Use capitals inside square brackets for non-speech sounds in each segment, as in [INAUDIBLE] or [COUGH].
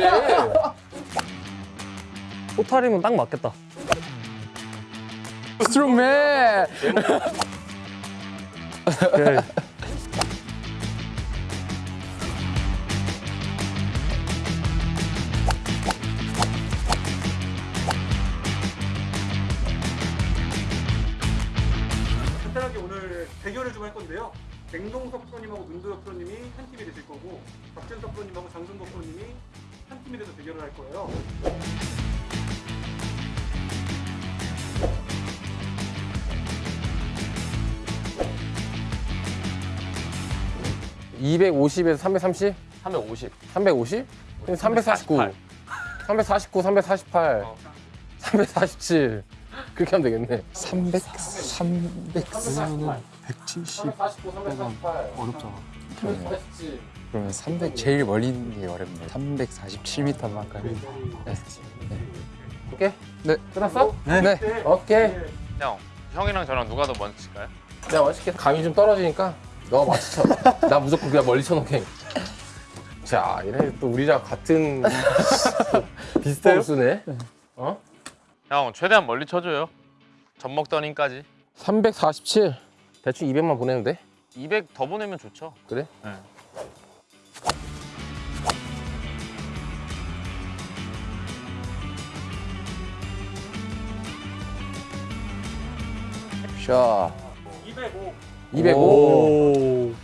차이래. 포탈이면 딱 맞겠다. 스트롱맨. 오케이. 간단하게 오늘 대결을 좀 할 건데요. 냉동석 프로님하고 문도혁 프로님이 한 팀이 되실 거고 박준석 프로님하고 장승국 프로님이 한 팀이 돼서 대결을 할 거예요. 250에서 330? 350. 350? 349. 349, 348. 347. 그렇게 하면 되겠네. 300, 300 쓰면은 170 349, 348. 어렵잖아. 347. 그러면 300 제일 멀리 있는 게 어렵네. 347m만 할까요? 네. 오케이? 네. 끝났어? 네. 네. 오케이. 형, 형이랑 저랑 누가 더 먼저 칠까요? 내가 멋있게 감이 좀 떨어지니까 너가 맞춰. [LAUGHS] 나 무조건 그냥 멀리 쳐놓게. 자, 이래 또 우리랑 같은 [LAUGHS] 비슷해요? 쓰네. 어? 형, 최대한 멀리 쳐줘요. 젖먹더니까지. 347. 대충 200만 보내면 돼? 200 더 보내면 좋죠. 그래? 네. 샷. 205. 205. 오.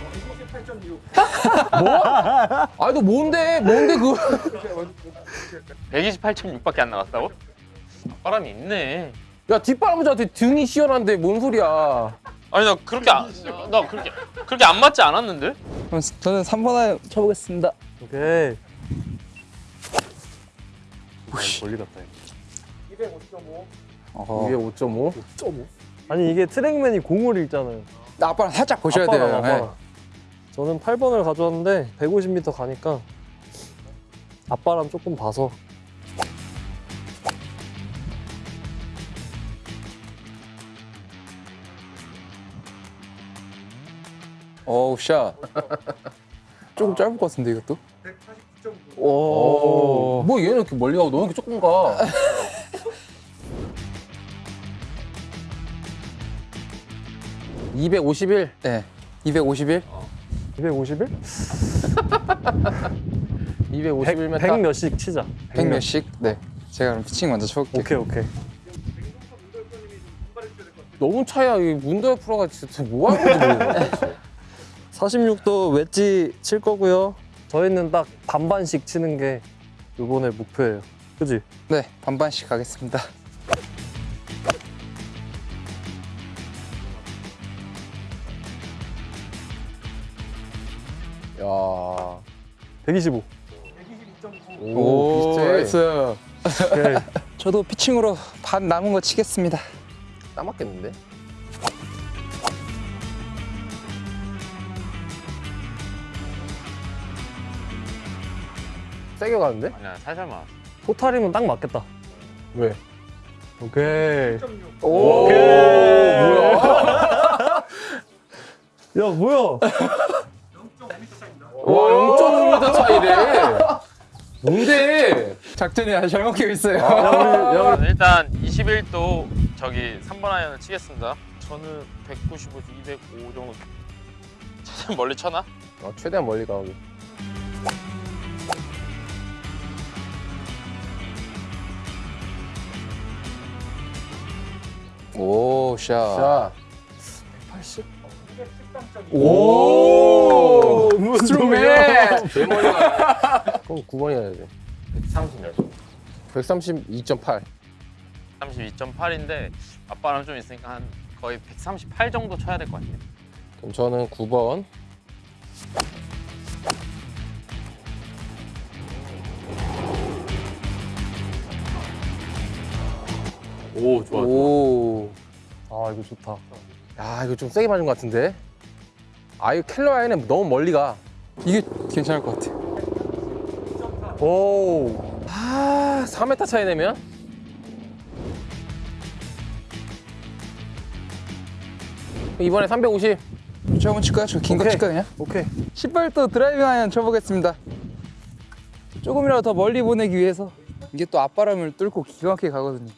어, 8.6. 아니 너 뭔데? 뭔데 그? 128.6밖에 안 나갔다고? 바람이 있네. 야 뒷바람자한테 등이 시원한데 뭔 소리야? 아니 나 그렇게 안, 나 그렇게 그렇게 안 맞지 않았는데? 그럼 저는 3번 아이 쳐보겠습니다. 오케이. 멀리 갔다. 205.5. 어허. 이게 5.5? 아니 이게 트랙맨이 공을 읽잖아요. 아빠랑 살짝 보셔야 아빠랑 돼요. 아빠랑. 네. 저는 8번을 가져왔는데 150m 가니까 아빠랑 조금 봐서 어우 샷. [LAUGHS] 조금 짧을 것 같은데 이것도? 149.9. 오. 뭐 얘는 이렇게 멀리 가고 너는 이렇게 조금 가. [LAUGHS] (251) 네. 251? 251? 251m 100 몇씩 치자. 100 몇씩? 네. 제가 그럼 피칭 먼저 쳐볼게요. 오케이 오케이. 너무 차야 이 문도현 프로가 진짜 뭐 하는 거지 모르겠네. [LAUGHS] 46도 웨지 칠 거고요. 저희는 딱 반반씩 치는 게 이번에 목표예요. 그지? 네. 반반씩 가겠습니다. 야. 125. 122.9. 오, 비슷해. Nice. [LAUGHS] 저도 피칭으로 반 남은 거 치겠습니다. 딱 맞겠는데? 세게 가는데? 아니야 살살만. 포탈이면 딱 맞겠다. 왜? 오케이. 1.6. 오, 오케이. 뭐야? [LAUGHS] 야 뭐야? 0.5m 차입니다. 와, 0.5m 차이래. 뭔데? 작전이 아주 잘 먹히고 있어요. 야 우리 야 일단 21도 저기 3번 아이언을 치겠습니다. 저는 195에서 205 정도. 최대한 멀리 쳐나? 어, 최대한 멀리 가기. 오, 샷. 자. 213.2. 오! 가. [LAUGHS] 그럼 9번이 해야 돼. 130 몇. 132.8. 32.8인데 아빠랑 좀 있으니까 한 거의 138 정도 쳐야 될 것 같아요. 그럼 저는 9번. 오 좋아. 오. 아 이거 좋다. 야, 이거 좀 세게 맞은 것 같은데? 아, 이거 캘러웨이는 너무 멀리 가. 이게 괜찮을 것 같아요. 오. 아, 4m 차이 내면? 이번에 350. 저 한번 칠까요? 저 긴 거. 칠까요 그냥? 오케이. 18도 드라이빙 아이언 쳐보겠습니다. 조금이라도 더 멀리 보내기 위해서 이게 또 앞바람을 뚫고 기가 막히게 가거든요.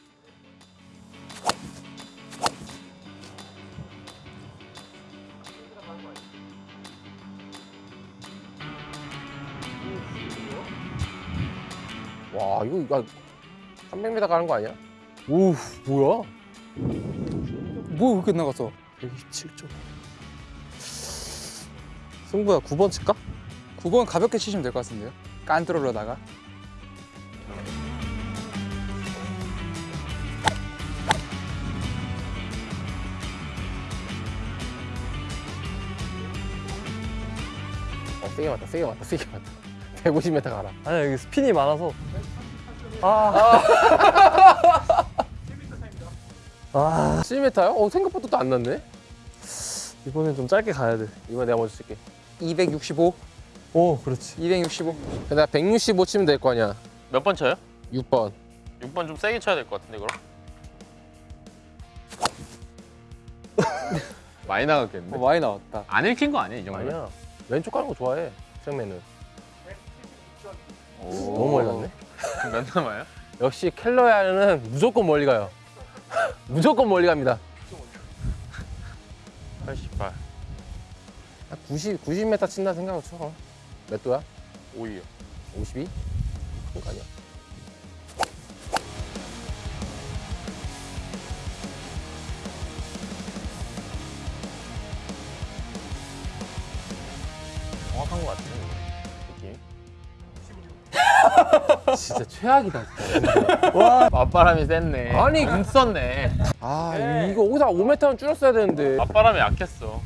와 이거 이거 300m 가는 거 아니야? 오, 뭐야? 뭐 그렇게 나갔어? 127점. 승부야 9번 칠까? 9번 가볍게 치시면 될 것 같은데요? 깐트롤로다가 어 세게 맞다 세게 맞다 세게 맞다 [LAUGHS] 150m 가라 아니야 여기 스핀이 많아서. 아. 아. [LAUGHS] 7m요? 어 생각보다 또 안 났네 이번엔 좀 짧게 가야 돼. 이번 내가 먼저 칠게 265, 오, 그렇지. 265. 근데 나165 치면 될 거 아니야 몇 번 쳐요? 6번 6번 좀 세게 쳐야 될 것 같은데 그럼? [LAUGHS] 많이 나갔겠는데? 어, 많이 나왔다. 안 읽힌 거 아니야 이 정도면? 아니야 왼쪽 가는 거 좋아해 생맨은 오. 너무 멀리 갔네 몇 남아요? 역시 켈러야는 무조건 멀리 가요 [LAUGHS] 무조건 멀리 갑니다 88한 90, 90m 친다 생각을 쳐. 몇 도야? 5위요 52? 그런 거 아니야? 정확한 것 같은데 진짜 최악이다. 진짜. 맞바람이 셌네 아니, 안 썼네 아 이거 여기서 5m는 줄였어야 되는데. 앞바람이 약했어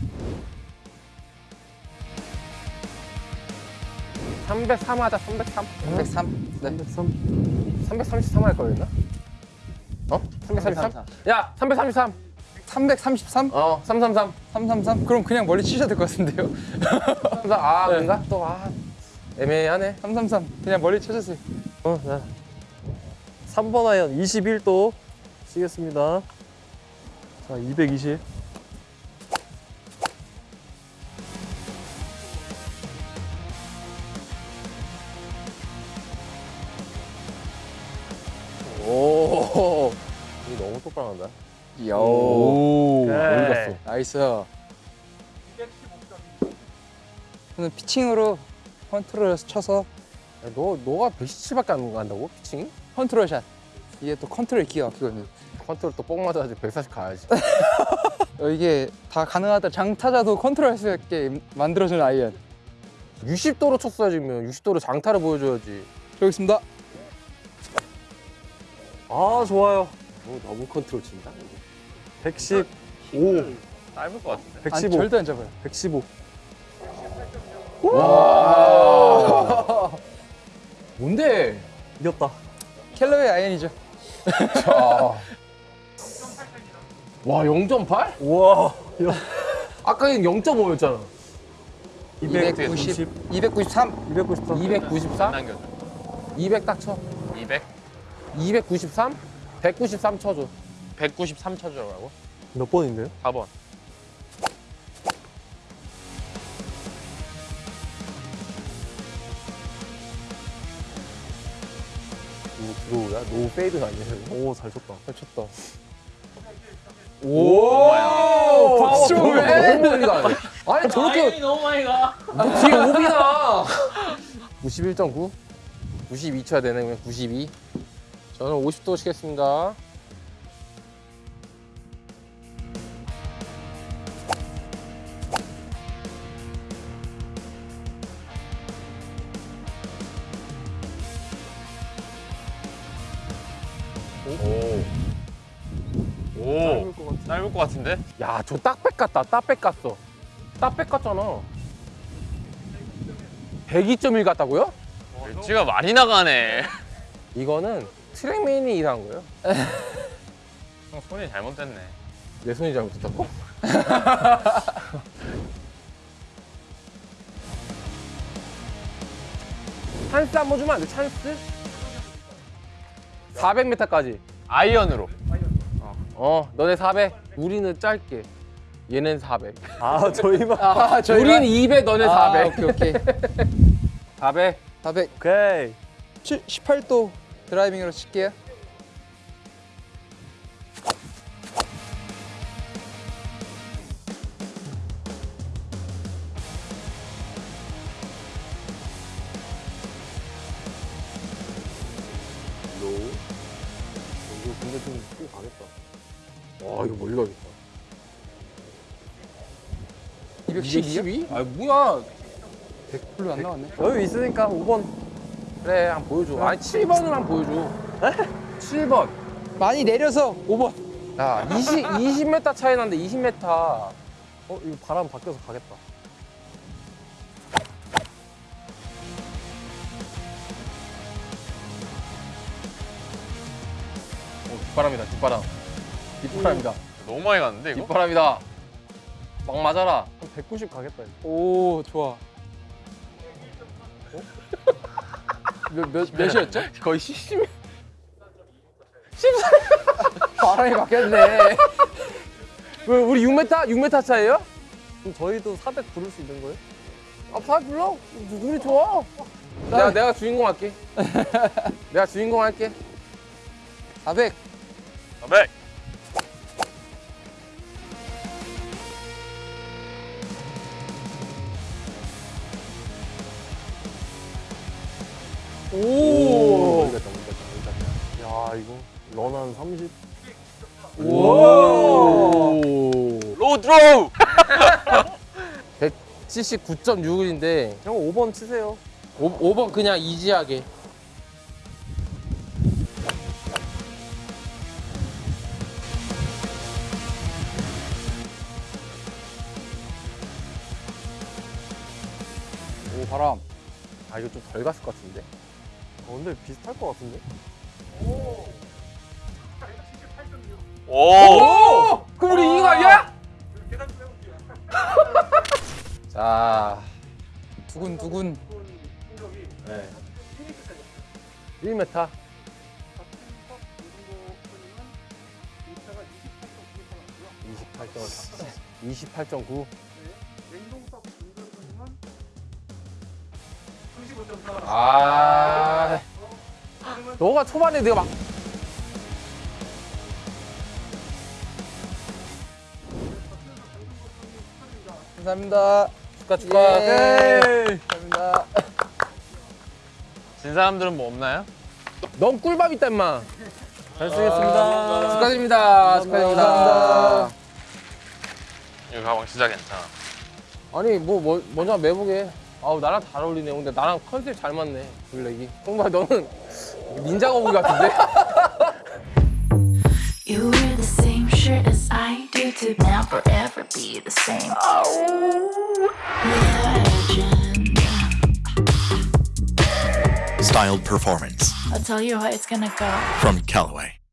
303 하자 303. 303. 네. 303. 333할 거였나? 어? 333? 야 333. 333? 어 333. 333? 그럼 그냥 멀리 치셔야 될 것 같은데요? 333. 아 그런가? 또 아. 애매하네. 333. 그냥 멀리 쳐주세요. 어, 자. 3번 아이언 21도 치겠습니다. 자, 220. 오. 이거 너무 똑바로 한다. 요. 오. 오케이. 멀리 갔어. Nice. 저는 피칭으로 컨트롤 쳐서 야, 너 너가 117밖에 안 간다고 피칭이? 컨트롤 샷. 이게 또 컨트롤 기가 막히거든요. 컨트롤 또 뽕 맞아야지 140 가야지. [LAUGHS] 어, 이게 다 가능하다. 장타자도 컨트롤 할 수 있게 만들어주는 아이언. 60도로 쳤어야지 면 60도로 장타를 보여줘야지. 여기 있습니다. 아, 좋아요. 어, 너무 컨트롤 친다. 115. 짧을 것 같은데 안, 115. 절대 안 잡아요. 115. 뭔데? 이겼다. 켈러의 아이언이죠. 자. [LAUGHS] 와 0.8? 우와. 아까는 0.5였잖아. 290, 293. 293. 294? 남겨줘 200 딱 쳐. 200 293? 193 쳐줘. 193 쳐주라고 몇 번인데요? 4번 오 draw야? No fade 아니야? 오, 잘 쳤다. 잘 쳤다. 오 박수 너무 멀리 가네. 아니 저렇게 너무 많이 가 뒤에 오비나. [LAUGHS] 91.9? 92 쳐야 되네 그러면 92. 저는 50도 치겠습니다. 짧을 것 같은데 야, 저 딱백 같다. 딱백 같어. 딱백 같잖아. 102.1 같다고요? 웨지가 많이 나가네 이거는 트랙맨이 일한 거예요. [LAUGHS] 형 손이 잘못됐네 내 손이 잘못했다고? [LAUGHS] 찬스 한 번 주면 안 돼? 찬스? 400m까지. 아이언으로 어, 너네 400. 우리는 짧게. 얘는 400. 아 저희만 아 저희가 우린 200, 너네 아, 400. 오케이 오케이 [LAUGHS] 400. 400 오케이 18도 드라이빙으로 칠게요 low. 이거 근데 좀 뛰어 가겠다. 와, 이거 멀리 가겠다. 212요? 212? 아, 뭐야. 별로 안 나왔네 여유 있으니까 5번 그래, 한번 보여줘. 아니, 7번을 한번 보여줘. 7번. 많이 내려서 5번 야, 20, 20m 차이 나는데 20m. 어 이거 바람 바뀌어서 가겠다 오, 뒷바람이다, 뒷바람. 뒷바람이다. 너무 많이 갔는데 이거? 뒷바람이다. 막 맞아라. 한 190 가겠다 이거. 오 좋아 몇, 몇, 몇이었죠? [LAUGHS] 거의 10. [LAUGHS] 바람이 바뀌었네 [LAUGHS] 왜, 우리 6m? 6m 차이에요? 그럼 저희도 400 부를 수 있는 거예요? 아, 다 불러. 우리 좋아. 내가, 내가 주인공 할게. 내가 주인공 할게. 400 400. 오. 멀겠다 멀겠다 멀겠다 야 이거 런한 30? 오. 로우 드로우. 179.6인데 형 5번 치세요 5, 번 그냥 이지하게. 오 바람 아 이거 좀 덜 갔을 것 같은데. 어, 근데 비슷할 것 같은데? 오. 오! 그럼 우리 이긴 거 아니야? [LAUGHS] 자, 두근두근 네. 1m 차이. 1m. 박준석, 이동도 프로님은 이차가 28.9m 나왔고요. 28.8. 28.9. 네. 냉동석 윤도 프로님은 35.4. 아, 너가 초반에 내가 막 감사합니다 축하 축하. 예. 감사합니다 진 사람들은 뭐 없나요? 넌 꿀밤 있다 임마. 잘 쓰겠습니다 축하드립니다. 축하드립니다. 감사합니다. 이 가방 진짜 괜찮아. 아니 뭐, 뭐 먼저 매보게. 아우 나랑 잘 어울리네. 근데 나랑 컨셉 잘 맞네. 블랙이. 정말 너는 닌자 거북이 같은데? [LAUGHS] You wear the same shirt as I do to now forever be the same. Legend. Styled performance I'll tell you how it's gonna go. from Callaway.